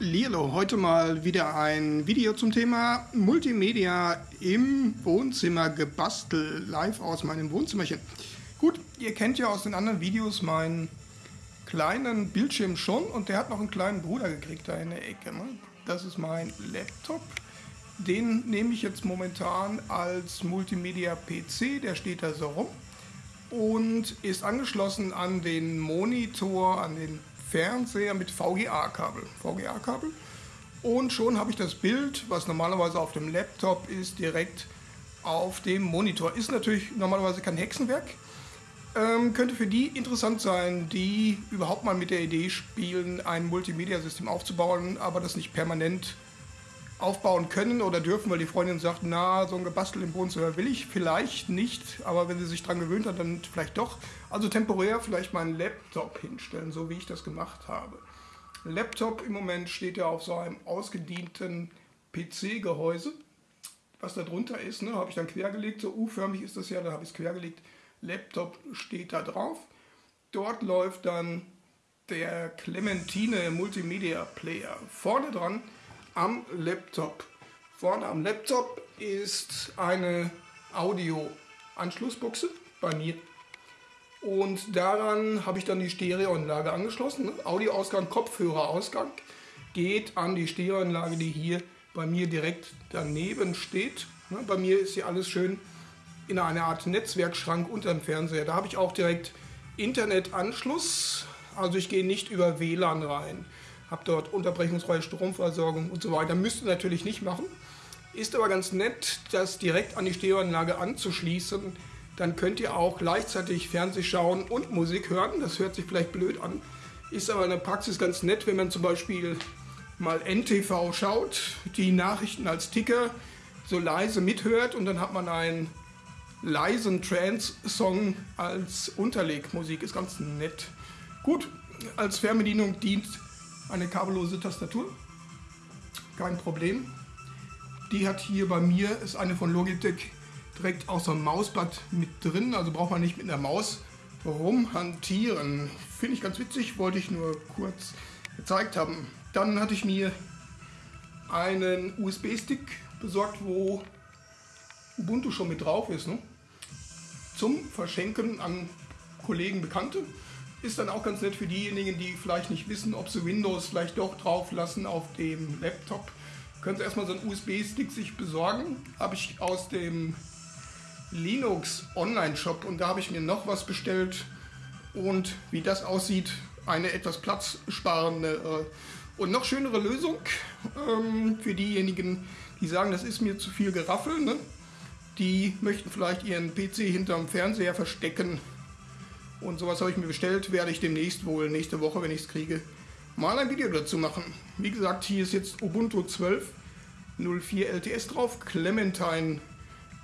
Lilo, heute mal wieder ein Video zum Thema Multimedia im Wohnzimmer gebastelt, live aus meinem Wohnzimmerchen. Gut, ihr kennt ja aus den anderen Videos meinen kleinen Bildschirm schon und der hat noch einen kleinen Bruder gekriegt da in der Ecke. Ne? Das ist mein Laptop. Den nehme ich jetzt momentan als Multimedia-PC, der steht da so rum und ist angeschlossen an den Monitor, an den Fernseher mit VGA-Kabel. VGA-Kabel. Und schon habe ich das Bild, was normalerweise auf dem Laptop ist, direkt auf dem Monitor. Ist natürlich normalerweise kein Hexenwerk. Ähm, könnte für die interessant sein, die überhaupt mal mit der Idee spielen, ein Multimedia-System aufzubauen, aber das nicht permanent aufbauen können oder dürfen, weil die Freundin sagt, na, so ein Gebastel im Wohnzimmer will ich vielleicht nicht, aber wenn sie sich daran gewöhnt hat, dann vielleicht doch. Also temporär vielleicht meinen Laptop hinstellen, so wie ich das gemacht habe. Laptop im Moment steht ja auf so einem ausgedienten PC-Gehäuse. Was da drunter ist, ne, habe ich dann quergelegt, so U-förmig ist das ja, da habe ich es quergelegt. Laptop steht da drauf. Dort läuft dann der Clementine Multimedia Player. Vorne dran am Laptop. Vorne am Laptop ist eine Audio-Anschlussbuchse bei mir. Und daran habe ich dann die Stereoanlage angeschlossen. Audioausgang, Kopfhörerausgang geht an die Stereoanlage, die hier bei mir direkt daneben steht. Bei mir ist hier alles schön in einer Art Netzwerkschrank unter dem Fernseher. Da habe ich auch direkt Internetanschluss. Also ich gehe nicht über WLAN rein habe dort unterbrechungsfreie Stromversorgung und so weiter. Müsste natürlich nicht machen. Ist aber ganz nett, das direkt an die Stereoanlage anzuschließen. Dann könnt ihr auch gleichzeitig Fernseh schauen und Musik hören. Das hört sich vielleicht blöd an. Ist aber in der Praxis ganz nett, wenn man zum Beispiel mal NTV schaut, die Nachrichten als Ticker so leise mithört und dann hat man einen leisen Trance-Song als Unterlegmusik. Ist ganz nett. Gut, als Fernbedienung dient eine kabellose Tastatur. Kein Problem. Die hat hier bei mir, ist eine von Logitech, direkt aus dem Mausblatt mit drin. Also braucht man nicht mit einer Maus rumhantieren. Finde ich ganz witzig, wollte ich nur kurz gezeigt haben. Dann hatte ich mir einen USB-Stick besorgt, wo Ubuntu schon mit drauf ist. Ne? Zum Verschenken an Kollegen, Bekannte. Ist dann auch ganz nett für diejenigen, die vielleicht nicht wissen, ob sie Windows vielleicht doch drauf lassen auf dem Laptop. Können Sie erstmal so einen USB-Stick sich besorgen. Habe ich aus dem Linux Online-Shop und da habe ich mir noch was bestellt. Und wie das aussieht, eine etwas platzsparende äh, und noch schönere Lösung ähm, für diejenigen, die sagen, das ist mir zu viel Geraffel. Ne? Die möchten vielleicht ihren PC hinterm Fernseher verstecken und sowas habe ich mir bestellt, werde ich demnächst wohl, nächste Woche, wenn ich es kriege, mal ein Video dazu machen. Wie gesagt, hier ist jetzt Ubuntu 12.04 LTS drauf, Clementine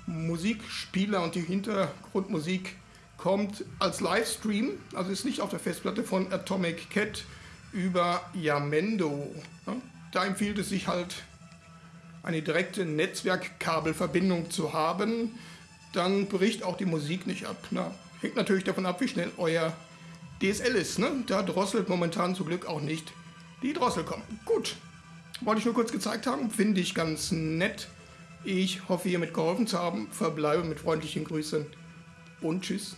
Musikspieler und die Hintergrundmusik kommt als Livestream, also ist nicht auf der Festplatte von Atomic Cat über Yamendo. Da empfiehlt es sich halt, eine direkte Netzwerkkabelverbindung zu haben, dann bricht auch die Musik nicht ab. Na, Hängt natürlich davon ab, wie schnell euer DSL ist. Ne? Da drosselt momentan zum Glück auch nicht die Drossel. Gut, wollte ich nur kurz gezeigt haben. Finde ich ganz nett. Ich hoffe, hiermit geholfen zu haben. Verbleibe mit freundlichen Grüßen und tschüss.